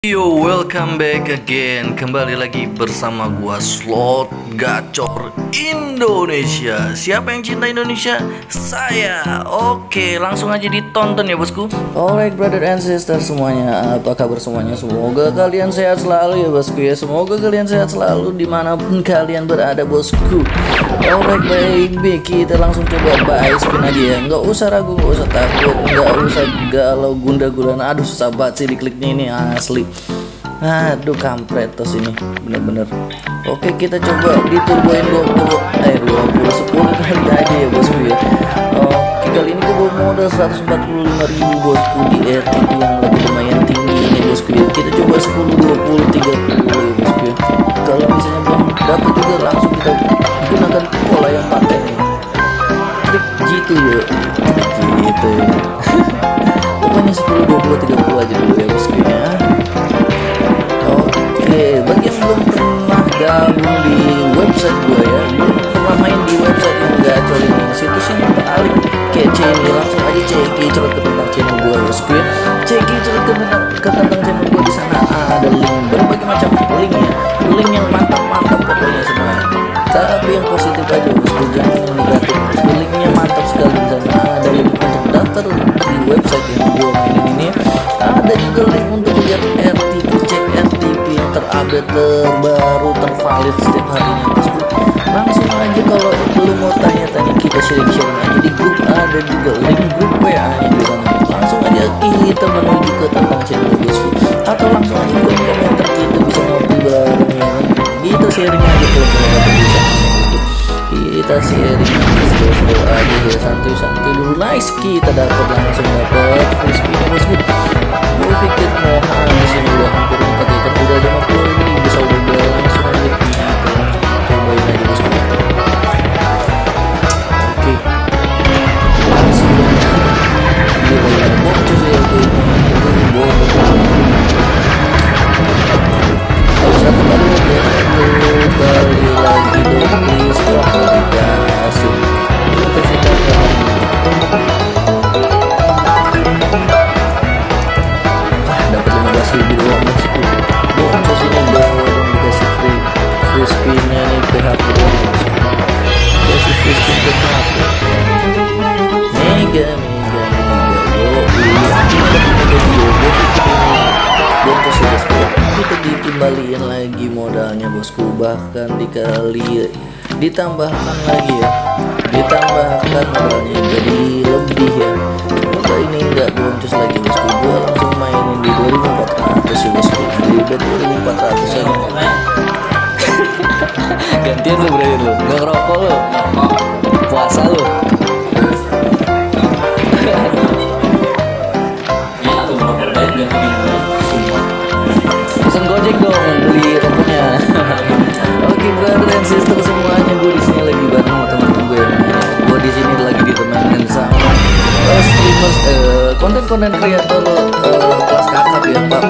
Yo, welcome back again. Kembali lagi bersama gua Slot Gacor Indonesia. Siapa yang cinta Indonesia? Saya. Oke, langsung aja ditonton ya, Bosku. Alright, brother and sister semuanya. Apa kabar semuanya? Semoga kalian sehat selalu ya, Bosku ya. Semoga kalian sehat selalu di mana pun kalian berada, Bosku. Alright, baik. Kita langsung coba buy spin aja ya. Nggak usah ragu, nggak usah takut, nggak usah galau gunda gulana. Aduh, susah banget sih dikliknya ini asli. Aduh kampret tos ini. Bener-bener. Oke kita coba diturboin 20 Eh 20 10 kali aja ya bosku ya. Oke kali ini gue bawa modal 145 ribu bosku di RTP yang lagi lumayan tinggi ini bosku ya. Kita coba 10 20 30 ya bosku ya. Kalau misalnya belum dapat juga langsung ceki coret ke tentang channel gue ya, gue ceki coret ke tentang ke tentang channel gue di sana ada link berbagai macam link ya, link yang mantap mantap pokoknya semua. Tapi yang positif aja bosku, jangan yang negatif. Bosku linknya mantap sekali di sana. Ada link untuk daftar di website yang gue mainin ini. Ada juga link untuk lihat RTP cek RTP yang terupdate terbaru tervalid setiap harinya bosku langsung aja kalau lu mau tanya-tanya kita sharing-sharing aja di grup ada juga link kita menuju ke tentang channel bosku atau langsung aja ke komentar kita bisa ngopi bareng ya. Kan? kita sharing aja kalau kita bisa bosku kita sharing. Aja slow-slow aja ya santai-santai dulu. Nice. Kita dapat langsung dapat ya bosku gue pikir mau habis ini udah hampir dapat 15 kita dikembaliin lagi modalnya bosku. Bahkan dikali ditambahkan lagi ya. Ditambahkan modalnya jadi lebih ya. Semoga ini enggak boncos lagi bosku. Gua langsung mainin di 2400 ya bosku. Di bet 2400 aja konten-konten kreator uh, kelas kakap ya pak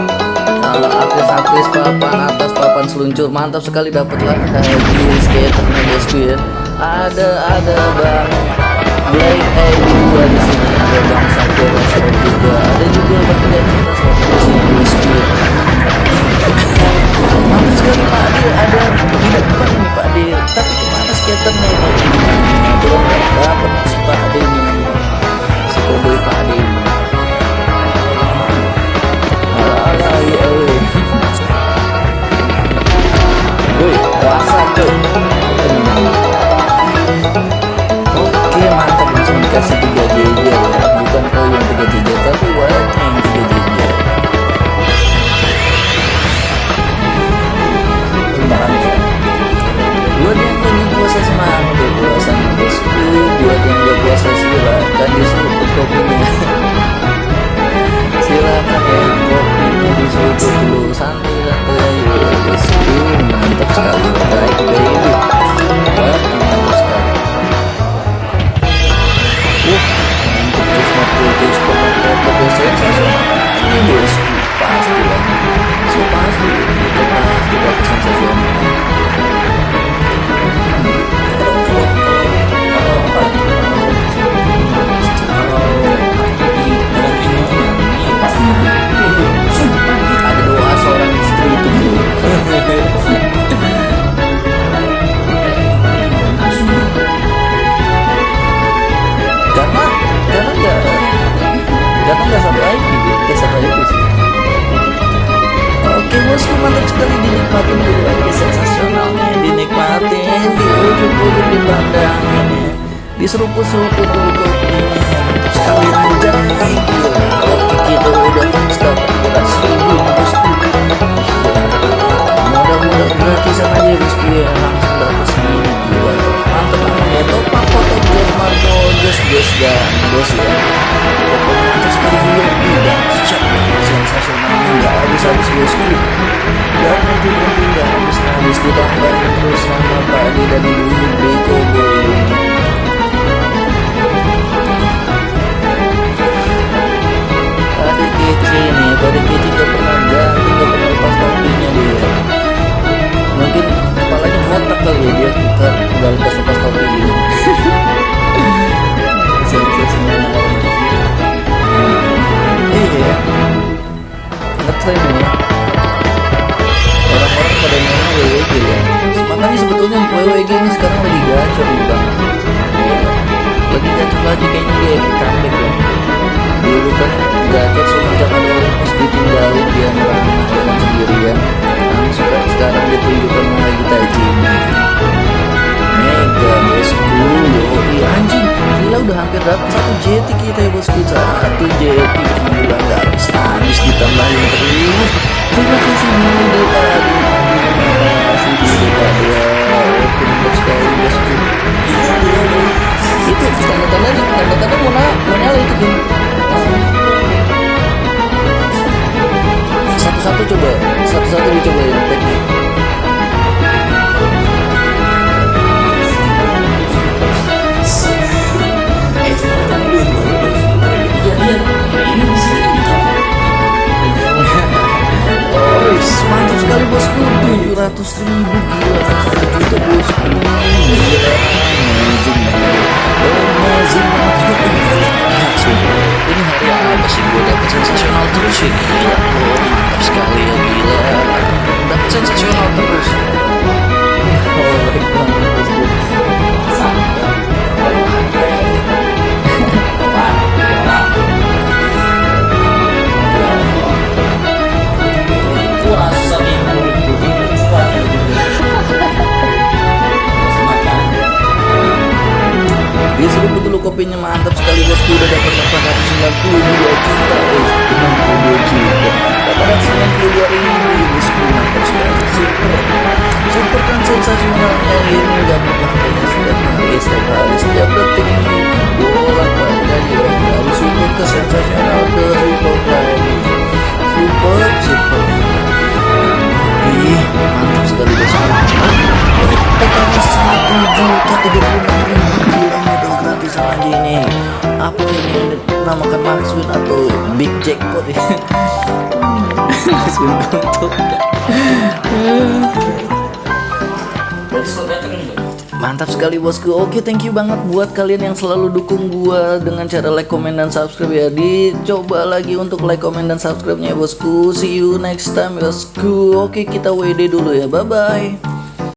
uh, artis-artis papan atas papan seluncur mantap sekali dapat lah uh, skaternya bosku ya. Ada ada bang. Black eh dua di sini. Ada bang Sakura Shop juga. Ada juga bang kita Shop di sini bosku ya. Mantap sekali Pak Ade ada di depan ini Pak Ade tapi ke mana skaternya ini belum dapat si Pak Ade ini si koboi Pak Ade do. Bosku mantap sekali dinikmatin dulu. Lagi sensasionalnya dinikmatin di ujung-ujung dipandangin ya di seruput-seruput dulu kopinya mantap sekali anjay oke kita udah stop kita seribu bosku nggak berhenti-berhenti nggak habis-habis ditambahin terus sama Pak Adi dan Ibu Beko Boy Tadi kece nih, tadi kece gak pernah ganti, gak pernah lepas topinya dia Mungkin kepalanya botak kali ya dia kan gak lepas lepas topi gitu Sensasional Iya Ngetrend ya Makanya sebetulnya WWG ini sekarang lagi gacor nih bang. Lagi gacor lagi kayaknya dia comeback ya dulu kan gacor semenjak ada Olympus ditinggalin dia merana jalan sendirian langsung kan. Sekarang ditunjukkan lagi tajinnya mega bosku itu tanda-tanda tanda-tanda mau na mau nyala itu kan satu-satu coba satu-satu dicoba ya teknik Oh, mantap sekali bosku. 700 ribu sensasional terus ya gila mantap sekali ya gila dapet sensasional 892 ribu bosku mantap sekali super super kan sensasionalnya ini gak pernah kayaknya setiap detik ini bolak balik aja ya dari super ke sensasional ke super lagi super super ih mantap sekali bosku totalnya satu juta tiga puluh enam ribu gila modal gratis aja ini apa ini dinamakan Maxwin atau Big Jackpot ya Mantap sekali bosku. Oke, thank you banget buat kalian yang selalu dukung gua dengan cara like, comment dan subscribe ya. Dicoba lagi untuk like, comment dan subscribe-nya ya bosku. See you next time bosku. Oke, kita WD dulu ya. Bye bye.